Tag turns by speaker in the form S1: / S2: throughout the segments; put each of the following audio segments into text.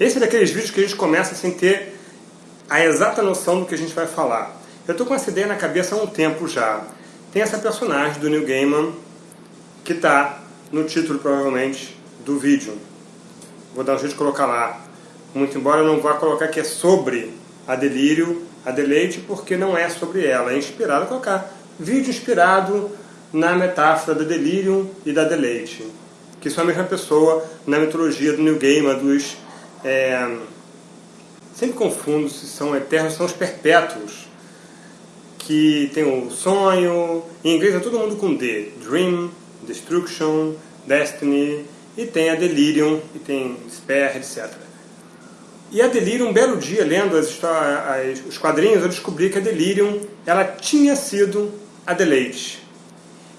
S1: Esse é daqueles vídeos que a gente começa sem ter a exata noção do que a gente vai falar. Eu estou com essa ideia na cabeça há um tempo já. Tem essa personagem do Neil Gaiman que está no título, provavelmente, do vídeo. Vou dar um jeito de colocar lá. Muito embora eu não vá colocar que é sobre a Delírio, a Deleite, porque não é sobre ela. É inspirado colocar vídeo inspirado na metáfora da Delirium e da Deleite. Que são a mesma pessoa na mitologia do Neil Gaiman, dos é, sempre confundo se são eternos, são os perpétuos, que tem o sonho, em inglês é todo mundo com D, Dream, Destruction, Destiny, e tem a Delirium, e tem Despair, etc. E a Delirium, um belo dia, lendo as as, os quadrinhos, eu descobri que a Delirium ela tinha sido a Deleite.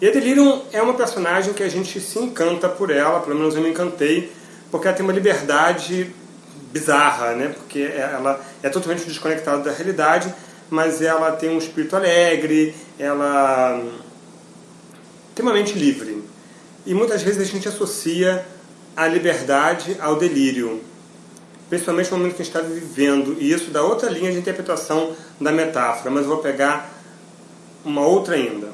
S1: E a Delirium é uma personagem que a gente se encanta por ela, pelo menos eu me encantei, porque ela tem uma liberdade bizarra, né? porque ela é totalmente desconectada da realidade, mas ela tem um espírito alegre, ela tem uma mente livre. E muitas vezes a gente associa a liberdade ao delírio, principalmente no momento que a gente está vivendo, e isso dá outra linha de interpretação da metáfora, mas eu vou pegar uma outra ainda.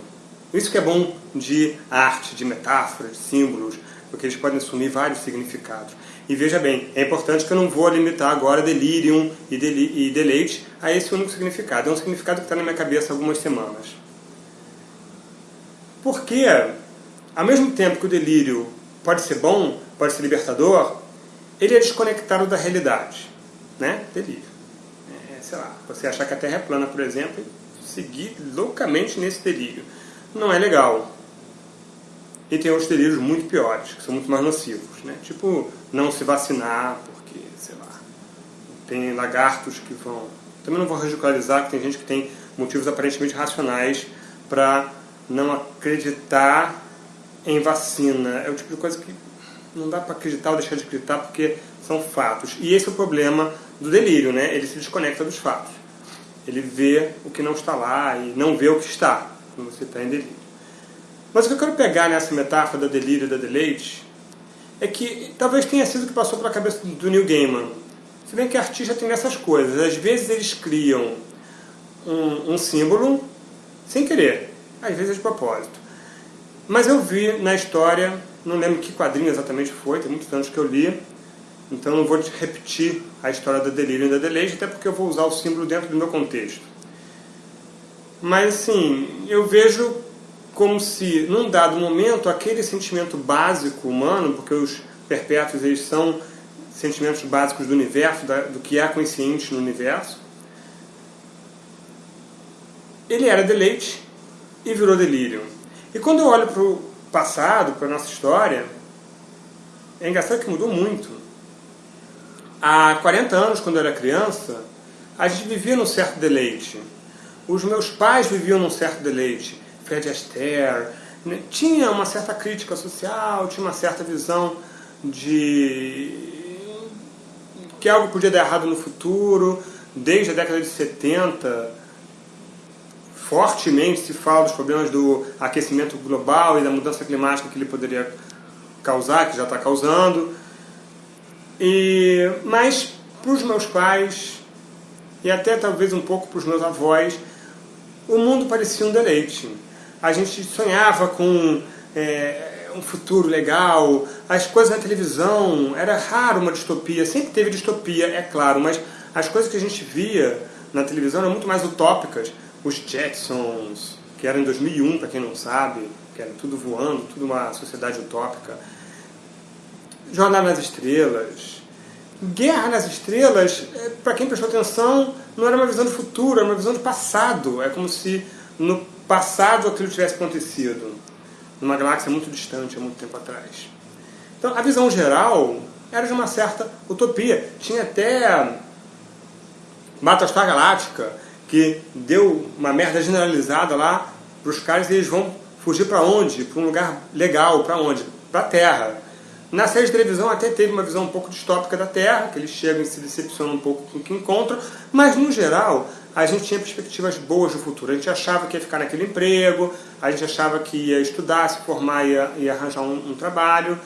S1: Isso que é bom de arte, de metáforas, de símbolos, porque eles podem assumir vários significados. E veja bem, é importante que eu não vou limitar agora delirium e, deli e deleite a esse único significado. É um significado que está na minha cabeça há algumas semanas. Porque, ao mesmo tempo que o delírio pode ser bom, pode ser libertador, ele é desconectado da realidade. Né? Delírio. É, sei lá, você achar que a Terra é plana, por exemplo, e seguir loucamente nesse delírio. Não é legal. E tem outros delírios muito piores, que são muito mais nocivos. Né? Tipo, não se vacinar, porque, sei lá, tem lagartos que vão... Também não vou radicalizar, que tem gente que tem motivos aparentemente racionais para não acreditar em vacina. É o tipo de coisa que não dá para acreditar ou deixar de acreditar porque são fatos. E esse é o problema do delírio, né? Ele se desconecta dos fatos. Ele vê o que não está lá e não vê o que está quando você está em delírio. Mas o que eu quero pegar nessa metáfora da delírio e da deleite é que talvez tenha sido o que passou pela cabeça do Neil Gaiman. Se bem que artista tem essas coisas. Às vezes eles criam um, um símbolo sem querer, às vezes de propósito. Mas eu vi na história, não lembro que quadrinho exatamente foi, tem muitos anos que eu li, então não vou repetir a história da delírio e da deleite, até porque eu vou usar o símbolo dentro do meu contexto. Mas assim, eu vejo como se, num dado momento, aquele sentimento básico humano, porque os perpétuos eles são sentimentos básicos do universo, do que é consciente no universo, ele era deleite e virou delírio. E quando eu olho para o passado, para a nossa história, é engraçado que mudou muito. Há 40 anos, quando eu era criança, a gente vivia num certo deleite. Os meus pais viviam num certo deleite. Fred Astaire, né? tinha uma certa crítica social, tinha uma certa visão de que algo podia dar errado no futuro, desde a década de 70, fortemente se fala dos problemas do aquecimento global e da mudança climática que ele poderia causar, que já está causando. E, mas para os meus pais, e até talvez um pouco para os meus avós, o mundo parecia um deleite a gente sonhava com é, um futuro legal, as coisas na televisão, era raro uma distopia, sempre teve distopia, é claro, mas as coisas que a gente via na televisão eram muito mais utópicas. Os Jetsons, que eram em 2001, para quem não sabe, que era tudo voando, tudo uma sociedade utópica. Jornada nas Estrelas. Guerra nas Estrelas, é, para quem prestou atenção, não era uma visão do futuro, era uma visão do passado. É como se no passado aquilo tivesse acontecido numa galáxia muito distante, há muito tempo atrás. Então, a visão geral era de uma certa utopia. Tinha até Battlestar Galáctica, que deu uma merda generalizada lá para os caras e eles vão fugir para onde? Para um lugar legal, para onde? Para a Terra. Na série de televisão até teve uma visão um pouco distópica da Terra, que eles chegam e se decepcionam um pouco com o que encontram, mas no geral a gente tinha perspectivas boas do futuro. A gente achava que ia ficar naquele emprego, a gente achava que ia estudar, se formar e arranjar um, um, trabalho.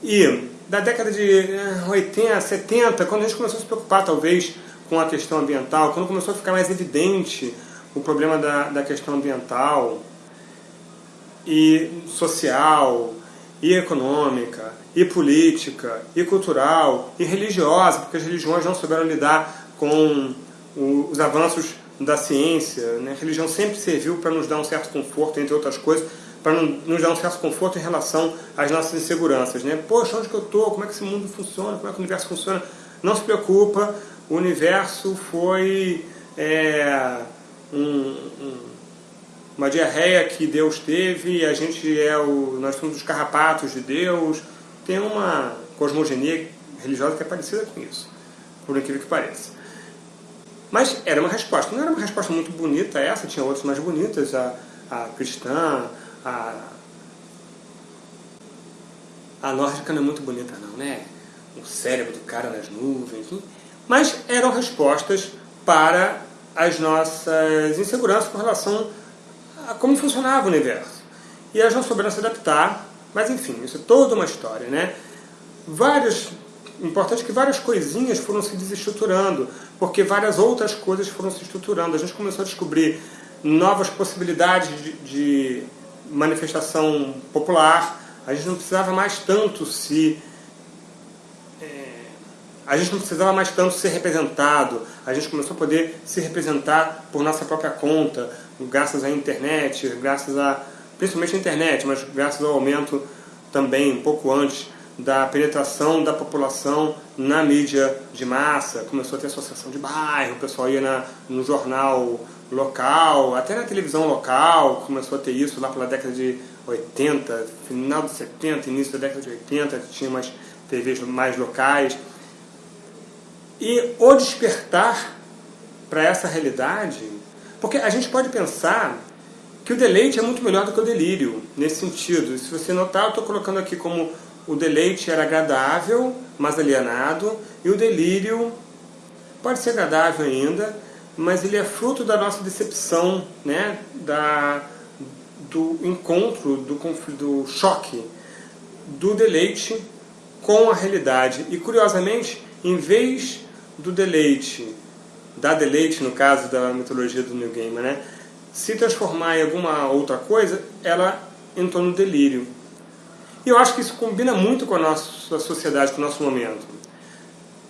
S1: E da década de 80, eh, 70, quando a gente começou a se preocupar talvez com a questão ambiental, quando começou a ficar mais evidente o problema da, da questão ambiental e social e econômica e política e cultural e religiosa, porque as religiões não souberam lidar com os avanços da ciência. Né? A religião sempre serviu para nos dar um certo conforto, entre outras coisas, para nos dar um certo conforto em relação às nossas inseguranças. Né? Poxa, onde que eu estou? Como é que esse mundo funciona? Como é que o universo funciona? Não se preocupa, o universo foi é, um, um, uma diarreia que Deus teve, a gente é o, nós somos os carrapatos de Deus. Tem uma cosmogonia religiosa que é parecida com isso, por incrível que pareça. Mas era uma resposta. Não era uma resposta muito bonita essa, tinha outras mais bonitas, a, a cristã, a, a nórdica não é muito bonita não, né? O cérebro do cara nas nuvens. Mas eram respostas para as nossas inseguranças com relação a como funcionava o universo. E elas não souberam se adaptar, mas enfim, isso é toda uma história, né? Várias importante que várias coisinhas foram se desestruturando, porque várias outras coisas foram se estruturando. A gente começou a descobrir novas possibilidades de, de manifestação popular. A gente não precisava mais tanto se é, a gente não precisava mais tanto ser representado, a gente começou a poder se representar por nossa própria conta, graças à internet, graças a, principalmente à internet, mas graças ao aumento também, um pouco antes, da penetração da população na mídia de massa, começou a ter associação de bairro, o pessoal ia na, no jornal local, até na televisão local, começou a ter isso lá pela década de 80, final de 70, início da década de 80, tinha umas TVs mais locais. E o despertar para essa realidade, porque a gente pode pensar que o deleite é muito melhor do que o delírio, nesse sentido. Se você notar, eu estou colocando aqui como o deleite era agradável, mas alienado, e o delírio pode ser agradável ainda, mas ele é fruto da nossa decepção, né? da, do encontro, do, do choque, do deleite com a realidade. E curiosamente, em vez do deleite, da deleite no caso da mitologia do New Gaiman, né? Se transformar em alguma outra coisa, ela entrou no delírio. E eu acho que isso combina muito com a nossa sociedade, com o nosso momento.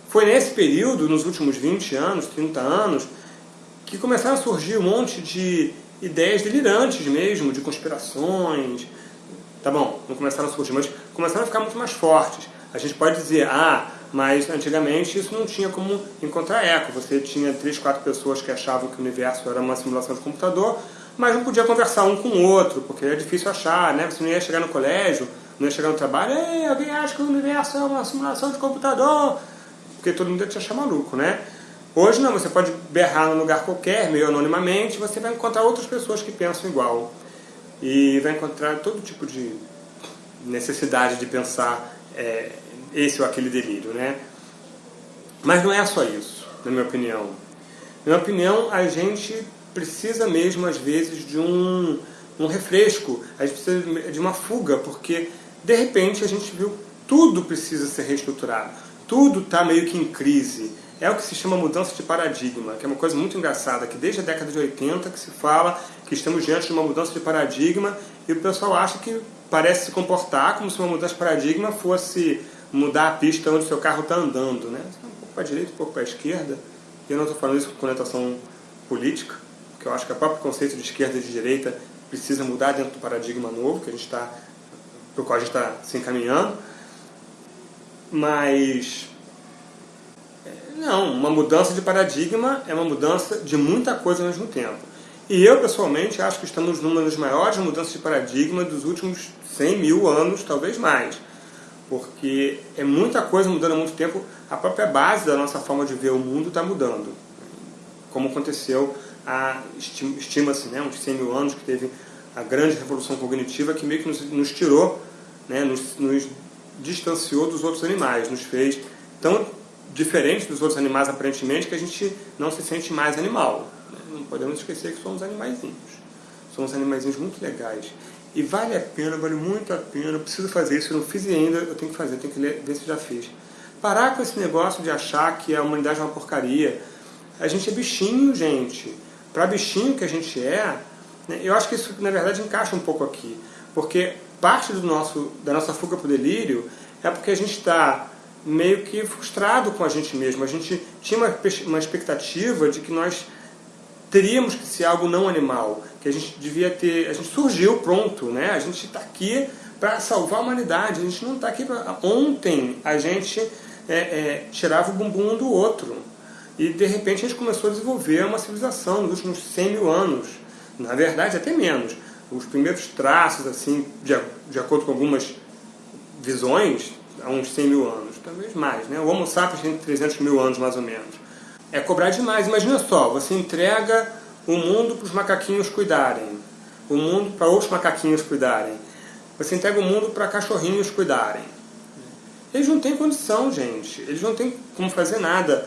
S1: Foi nesse período, nos últimos 20 anos, 30 anos, que começaram a surgir um monte de ideias delirantes mesmo, de conspirações. Tá bom, não começaram a surgir, mas começaram a ficar muito mais fortes. A gente pode dizer, ah, mas antigamente isso não tinha como encontrar eco. Você tinha três, quatro pessoas que achavam que o universo era uma simulação de computador, mas não podia conversar um com o outro, porque era difícil achar, né? Você não ia chegar no colégio não ia chegar no trabalho, Ei, alguém acha que o universo é uma simulação de computador? Porque todo mundo ia te achar maluco, né? Hoje não, você pode berrar num lugar qualquer, meio anonimamente, você vai encontrar outras pessoas que pensam igual. E vai encontrar todo tipo de necessidade de pensar é, esse ou aquele delírio, né? Mas não é só isso, na minha opinião. Na minha opinião, a gente precisa mesmo, às vezes, de um, um refresco, a gente precisa de uma fuga, porque de repente a gente viu tudo precisa ser reestruturado, tudo está meio que em crise. É o que se chama mudança de paradigma, que é uma coisa muito engraçada, que desde a década de 80 que se fala que estamos diante de uma mudança de paradigma e o pessoal acha que parece se comportar como se uma mudança de paradigma fosse mudar a pista onde o seu carro está andando, né? Um pouco para a direita, um pouco para a esquerda. Eu não estou falando isso com conotação política, porque eu acho que o próprio conceito de esquerda e de direita precisa mudar dentro do paradigma novo que a gente está para o qual a gente está se encaminhando. Mas, é, não, uma mudança de paradigma é uma mudança de muita coisa ao mesmo tempo. E eu, pessoalmente, acho que estamos numa das maiores mudanças de paradigma dos últimos 100 mil anos, talvez mais. Porque é muita coisa mudando há muito tempo, a própria base da nossa forma de ver o mundo está mudando. Como aconteceu, estima-se, né, uns 100 mil anos que teve a grande revolução cognitiva que meio que nos, nos tirou, né, nos, nos, distanciou dos outros animais, nos fez tão diferentes dos outros animais aparentemente que a gente não se sente mais animal. Né? Não podemos esquecer que somos animaizinhos. Somos animaizinhos muito legais. E vale a pena, vale muito a pena, eu preciso fazer isso, eu não fiz ainda, eu tenho que fazer, tenho que ler, ver se já fiz. Parar com esse negócio de achar que a humanidade é uma porcaria. A gente é bichinho, gente. Para bichinho que a gente é, né, eu acho que isso, na verdade, encaixa um pouco aqui. Porque parte do nosso, da nossa fuga para o delírio é porque a gente está meio que frustrado com a gente mesmo. A gente tinha uma, uma expectativa de que nós teríamos que ser algo não animal, que a gente devia ter, a gente surgiu pronto, né? A gente está aqui para salvar a humanidade, a gente não está aqui para... Ontem a gente é, é, tirava o bumbum um do outro e de repente a gente começou a desenvolver uma civilização nos últimos 100 mil anos, na verdade até menos. Os primeiros traços, assim, de, de acordo com algumas visões, há uns 100 mil anos, talvez mais, né? O Homo sapiens tem 300 mil anos mais ou menos é cobrar demais. Imagina só, você entrega o mundo para os macaquinhos cuidarem, o mundo para outros macaquinhos cuidarem, você entrega o mundo para cachorrinhos cuidarem. Eles não têm condição, gente. Eles não têm como fazer nada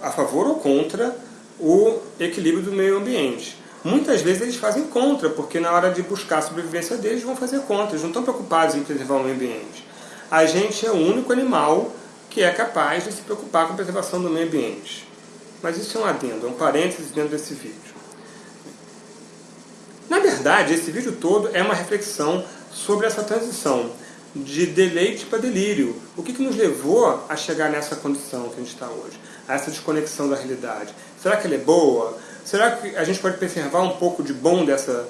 S1: a favor ou contra o equilíbrio do meio ambiente. Muitas vezes eles fazem contra, porque na hora de buscar a sobrevivência deles vão fazer contra. Eles não estão preocupados em preservar o meio ambiente. A gente é o único animal que é capaz de se preocupar com a preservação do meio ambiente. Mas isso é um adendo, é um parênteses dentro desse vídeo. Na verdade, esse vídeo todo é uma reflexão sobre essa transição de deleite para delírio. O que, que nos levou a chegar nessa condição que a gente está hoje? A essa desconexão da realidade. Será que ela é boa? Será que a gente pode preservar um pouco de bom dessa...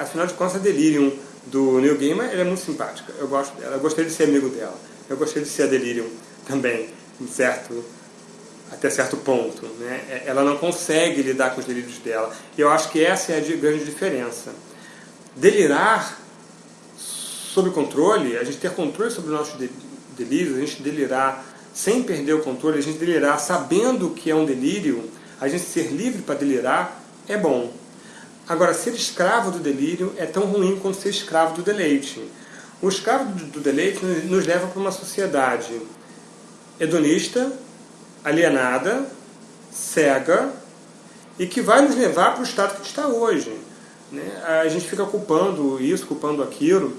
S1: Afinal de contas, a Delirium do Neil Gaiman é muito simpática. Eu gosto dela. Eu gostaria de ser amigo dela. Eu gostaria de ser a Delirium também, certo, até certo ponto. Né? É, ela não consegue lidar com os delírios dela. E eu acho que essa é a grande diferença. Delirar sob controle, a gente ter controle sobre os nossos delírios, a gente delirar sem perder o controle, a gente delirar sabendo que é um delírio, a gente ser livre para delirar, é bom. Agora, ser escravo do delírio é tão ruim quanto ser escravo do deleite. O escravo do deleite nos leva para uma sociedade hedonista, alienada, cega e que vai nos levar para o estado que está hoje. Né? A gente fica culpando isso, culpando aquilo.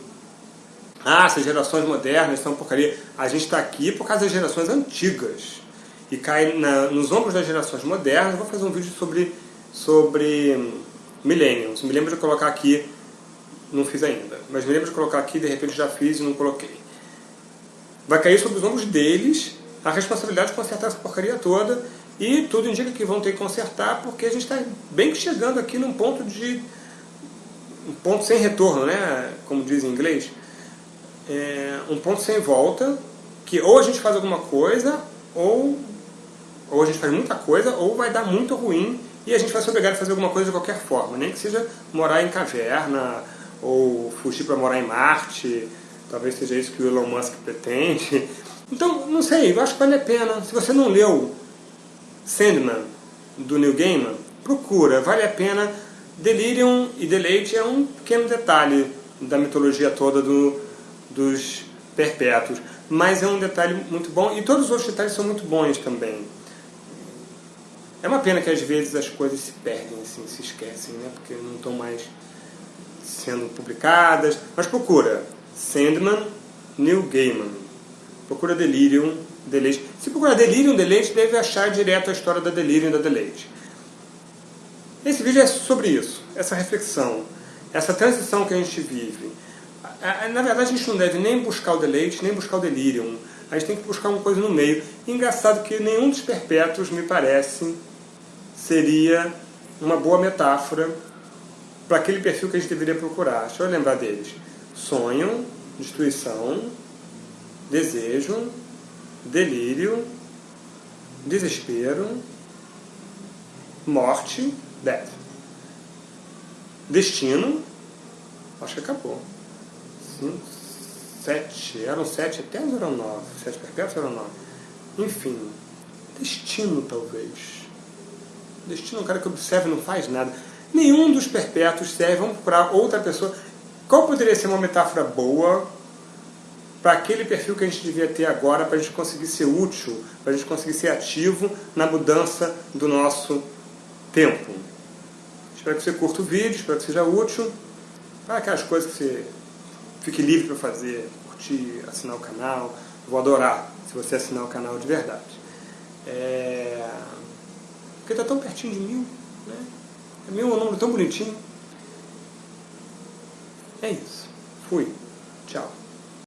S1: Ah, essas gerações modernas são porcaria. A gente está aqui por causa das gerações antigas. E cai na, nos ombros das gerações modernas. Vou fazer um vídeo sobre, sobre millennials. Me lembro de colocar aqui, não fiz ainda, mas me lembro de colocar aqui, de repente já fiz e não coloquei. Vai cair sobre os ombros deles a responsabilidade de consertar essa porcaria toda e tudo indica que vão ter que consertar porque a gente está bem que chegando aqui num ponto de um ponto sem retorno, né? como diz em inglês, é um ponto sem volta, que ou a gente faz alguma coisa, ou, ou a gente faz muita coisa, ou vai dar muito ruim e a gente vai ser obrigado a fazer alguma coisa de qualquer forma, nem que seja morar em caverna, ou fugir para morar em Marte, talvez seja isso que o Elon Musk pretende, então, não sei, eu acho que vale a pena. Se você não leu Sandman, do Neil Gaiman, procura, vale a pena. Delirium e Deleite é um pequeno detalhe da mitologia toda do, dos perpétuos, mas é um detalhe muito bom, e todos os outros detalhes são muito bons também. É uma pena que às vezes as coisas se perdem, assim, se esquecem, né? porque não estão mais sendo publicadas. Mas procura, Sandman, Neil Gaiman. Procura Delirium, Deleite. Se procurar Delirium, Deleite, deve achar direto a história da Delirium e da Deleite. Esse vídeo é sobre isso, essa reflexão, essa transição que a gente vive. Na verdade, a gente não deve nem buscar o Deleite, nem buscar o Delirium. A gente tem que buscar uma coisa no meio. Engraçado que nenhum dos perpétuos, me parece, seria uma boa metáfora para aquele perfil que a gente deveria procurar. Deixa eu lembrar deles. Sonho, destruição, desejo, delírio, desespero, morte, death. Destino, acho que acabou. Cinco, sete, eram sete até eram nove, sete perpétuos eram nove. Enfim, destino talvez. Destino é um cara que observa e não faz nada. Nenhum dos perpétuos serve, vamos procurar outra pessoa. Qual poderia ser uma metáfora boa para aquele perfil que a gente devia ter agora, para a gente conseguir ser útil, para a gente conseguir ser ativo na mudança do nosso tempo. Espero que você curta o vídeo, espero que seja útil Para aquelas coisas que você fique livre para fazer, curtir, assinar o canal. Vou adorar se você assinar o canal de verdade. É... Porque está tão pertinho de mil, né? Mil é um número tão bonitinho. É isso. Fui. Tchau.